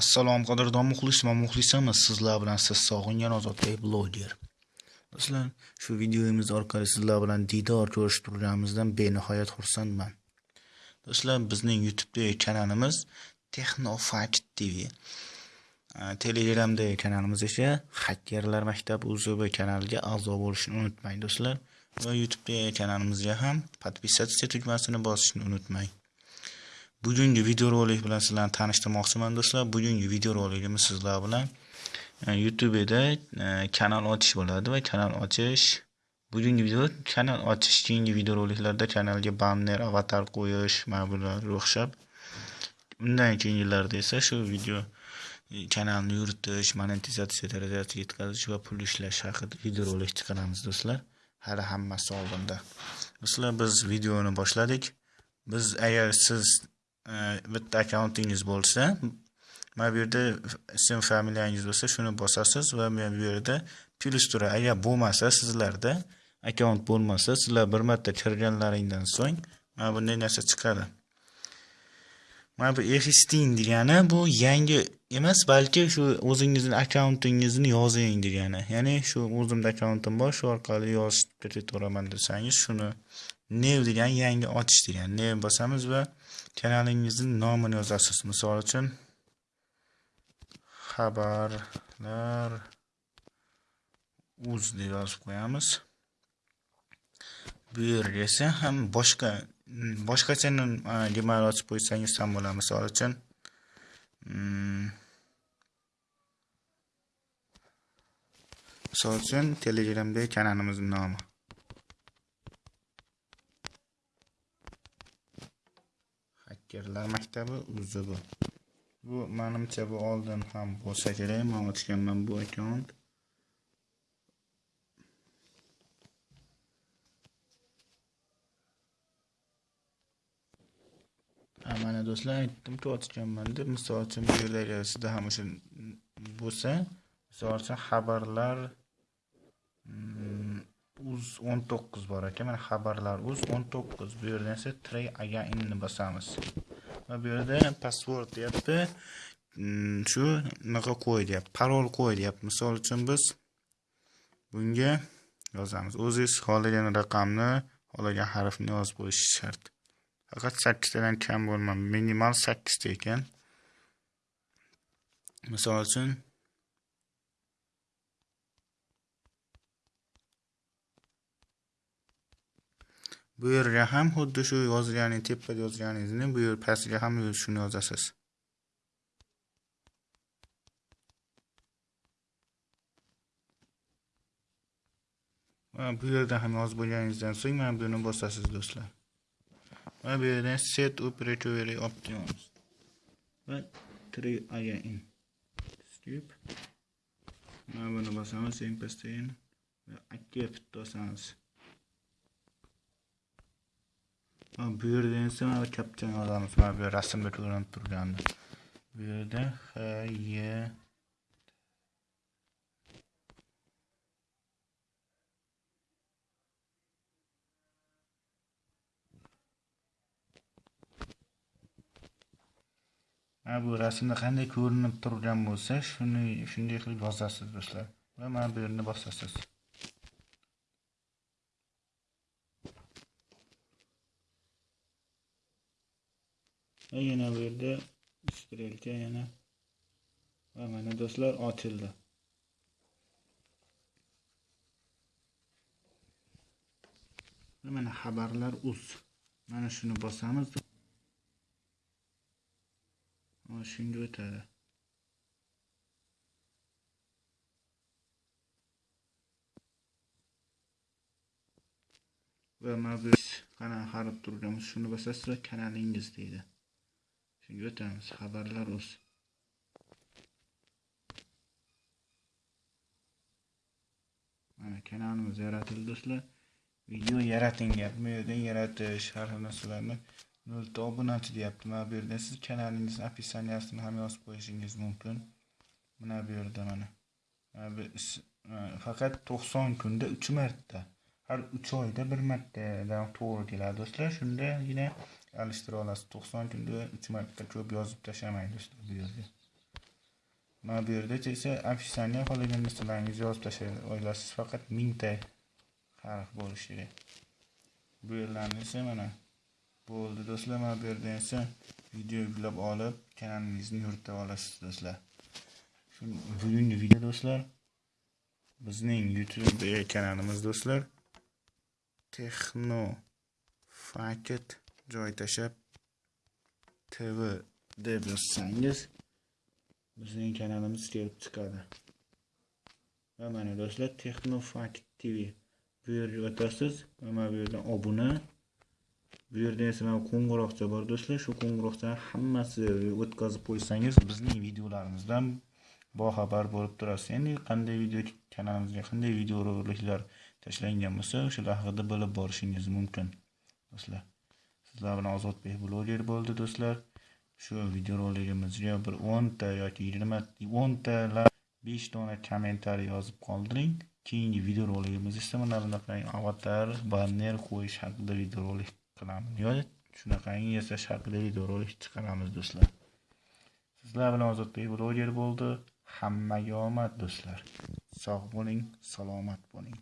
Assalom qadrdon muxlisman, muxlisamiz. Sizlar bilan siz sog'ingan ozodbek bloger. Do'stlar, shu videomiz orqali sizlar bilan diydor ko'rishib turganimizdan benihoyat xursandman. Do'stlar, bizning YouTube'dagi kanalimiz Technofact TV. Telegramdagi kanalimiz esa Hackerlar maktabi UZB kanaliga a'zo bo'lishni unutmang, do'stlar. Va YouTube'dagi kanalimizga ham подписаться tugmasini bosishni unutmang. Bugungi videorolik bilan sizlarni tanishtirmoqchiman do'stlar. Bugungi videorolikimiz sizlar bilan e, youtube'da e, kanal ochish bo'ladi va kanal ochish bugungi video kanal ochish keyingi videoroliklarda kanalga banner avatar qo'yish mana bularga o'xshab undan keyingilarda esa shu video e, kanalni yuritish monetizatsiya darajasiga yetkazish va pul ishlash haqida videorolik chiqaramiz do'stlar. Hali hammasi oldinda. Do'stlar biz videoni boshladik. Biz agar siz bitta akkauntingiz bo'lsa mana bu yerda ism familiyangiz bo'lsa shuni bosasiz va mana bu yerda plyus turadi agar bo'lmasa sizlarda akkaunt bo'lmasa sizlar bir marta kirganlaringdan so'ng mana bunday narsa chiqadi mana bu existing degani bu yangi emas balki shu o'zingizni akkauntingizni yozing degani ya'ni shu o'zimda akkauntim bor shu orqali yozib ketaveraman desangiz shuni new degani yangi ochish degani new bosamiz va kanalingizni nomini yozasiz misol uchun. Xabarlar uz deb yozib qo'yamiz. Bu yerga esa ham boshqa boshqacha gmail ochib qo'ysangiz ham bo'ladi misol uchun. Mm. Misol uchun telegramdagi kanalimizni nomi. Askerlar maktabi UZB. Bu menimcha bu oldin ham bo'lsa kerak. Men ochganman bu akkaunt. mana do'stlar aytdimku ochganman deb misol uchun bu yerda agar sizda ham o'sha bo'lsa misol uchun xabarlar mm, uz uz 19 bor ekan mana xabarlar uz 19 bu yerdan esa tray againni bosamiz va bu yerda password deyapti. Mm, shu naqa qo'y deyapti? Parol qo'y deyapti. Misol uchun biz bunga yozamiz. O'zingiz xohlagan raqamni xohlagan harfni yozib qo'yish shart. Faqat sakkiztadan kam bo'lmadi. Minimal sakkizta ekan. Misol uchun bu yerga ham xuddi shu yozganingiz tepada yozganingizni bu yer pastiga ham shuni yozasiz. Va bu yerda ham yozib bo'lganingizdan so'ng mana buni bosasiz do'stlar. Va bu yerdan set operatory options va three again skip. Mana buni bosamiz eng pastda va accept bosamiz bu yerda esa mana kapchani yozamiz mana bu rasmda ko'rinib turgandi bu yerda h y mana bu rasmda qanday ko'rinib turgan bo'lsa shuni shunday qilib yozasiz do'stlar. Va mana bu yerni bosasiz. Va yana bu yerda strelka yana va mana do'stlar ochildi. Mana xabarlar uz. Mana shuni bosamiz. Mana shunga o'tadi. Va mana biz qanaqa qarab turganmiz? Shuni bosasiz va kanalingiz deydi. Shunga o'tamiz. Xabarlar uz mana kanalimiz yaratildi do'stlar. Video yarating bu yerdan yaratish har xil narsalarni nolta obunachi deyapti. Mana bu yerda siz kanalingizni описаниясini ham yozib qo'yishingiz mumkin. Mana bu yerda mana. E, faqat to'qson kunda uch marta. Har uch oyda bir martadan to'g'ri keladi do'stlar. Shundagina alishtira olasiz to'qson kunda uch marta ko'p yozib tashlamaydi bu yerga. Mana bu yerda esa описание qolgan narsalarningizni yozib tashlay olasiz faqat mingta harf bo'lishi kerak. Bu yerlarni esa mana bo'ldi do'stlar mana bu yerdan esa video yuklab olib kanalingizni yuritib olasiz do'stlar. Shu bugungi video do'stlar bizning youtube kanalimiz do'stlar texno faket joy tashlab tv deb yozsangiz bizning kanalimiz kelib chiqadi. Va mana do'stlar texnofakt tv bu yerga o'tasiz mana bu yerdan obuna. Bu yerda esa mana qo'ng'iroqcha bor do'stlar. Shu qo'ng'iroqchani hammasi o'tkazib qo'ysangiz bizning videolarimizdan boxabar bo'lib turasiz. Ya'ni qanday video kanalimizga qanday videoroliklar tashlangan bo'lsa o'shalar haqida bilib borishingiz mumkin do'stlar. Sizlar bilan ozodbek bloger bo'ldi do'stlar. Shu videoroligimizga bir o'nta yoki yigirma o'nta besh dona kommentariy yozib qoldiring. Keyingi videoroligimiz esa mana bunaqangi avatar banner qo'yish haqida videorolik qilamiz. Yoki shunaqangi yasash haqida videorolik chiqaramiz do'stlar. Sizlar bilan ozodbek bloger bo'ldi. Hammaga omad do'stlar. Sog' bo'ling salomat bo'ling.